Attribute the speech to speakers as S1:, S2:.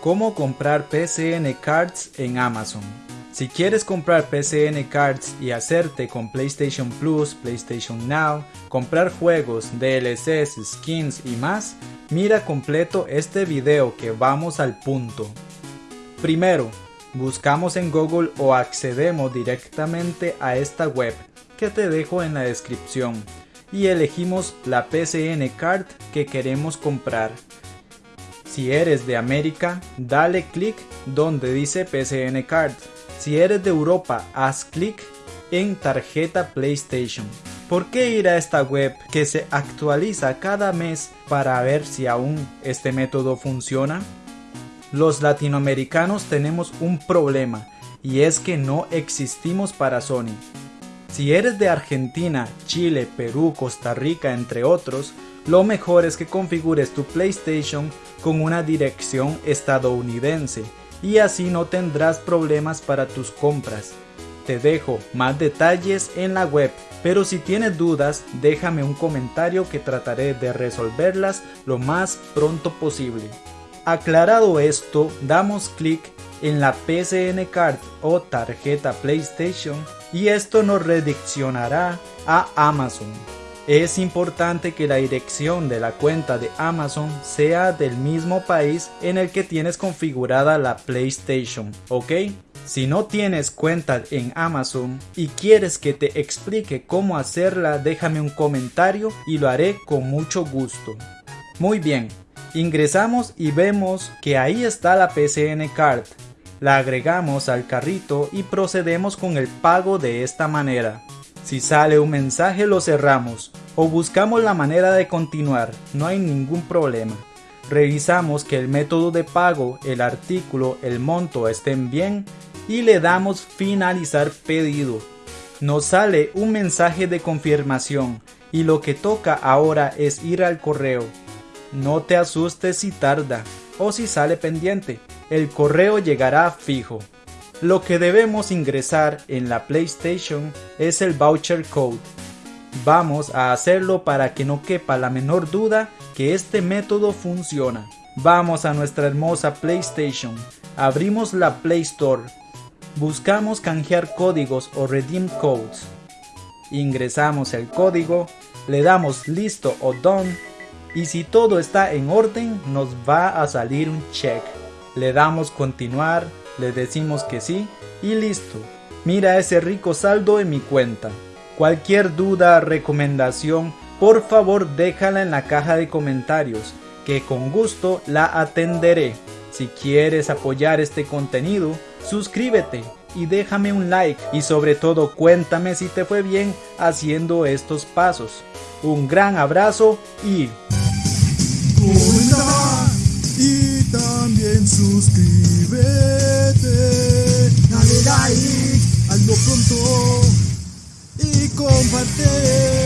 S1: Cómo comprar PCN Cards en Amazon. Si quieres comprar PCN Cards y hacerte con PlayStation Plus, PlayStation Now, comprar juegos, DLCs, skins y más, mira completo este video que vamos al punto. Primero, buscamos en Google o accedemos directamente a esta web que te dejo en la descripción y elegimos la PCN Card que queremos comprar. Si eres de América, dale clic donde dice PCN Card. Si eres de Europa, haz clic en tarjeta PlayStation. ¿Por qué ir a esta web que se actualiza cada mes para ver si aún este método funciona? Los latinoamericanos tenemos un problema y es que no existimos para Sony. Si eres de Argentina, Chile, Perú, Costa Rica, entre otros, lo mejor es que configures tu PlayStation con una dirección estadounidense y así no tendrás problemas para tus compras. Te dejo más detalles en la web, pero si tienes dudas déjame un comentario que trataré de resolverlas lo más pronto posible. Aclarado esto, damos clic en la PCN Card o tarjeta PlayStation y esto nos redireccionará a Amazon. Es importante que la dirección de la cuenta de Amazon sea del mismo país en el que tienes configurada la PlayStation, ¿ok? Si no tienes cuenta en Amazon y quieres que te explique cómo hacerla, déjame un comentario y lo haré con mucho gusto. Muy bien, ingresamos y vemos que ahí está la PCN Card. La agregamos al carrito y procedemos con el pago de esta manera. Si sale un mensaje lo cerramos o buscamos la manera de continuar, no hay ningún problema. Revisamos que el método de pago, el artículo, el monto estén bien y le damos finalizar pedido. Nos sale un mensaje de confirmación y lo que toca ahora es ir al correo. No te asustes si tarda o si sale pendiente, el correo llegará fijo. Lo que debemos ingresar en la PlayStation es el voucher code. Vamos a hacerlo para que no quepa la menor duda que este método funciona. Vamos a nuestra hermosa PlayStation, abrimos la Play Store, buscamos canjear códigos o redeem codes. Ingresamos el código, le damos listo o done y si todo está en orden nos va a salir un check. Le damos continuar le decimos que sí y listo. Mira ese rico saldo en mi cuenta. Cualquier duda, recomendación, por favor déjala en la caja de comentarios, que con gusto la atenderé. Si quieres apoyar este contenido, suscríbete y déjame un like y sobre todo cuéntame si te fue bien haciendo estos pasos. Un gran abrazo y... compartir.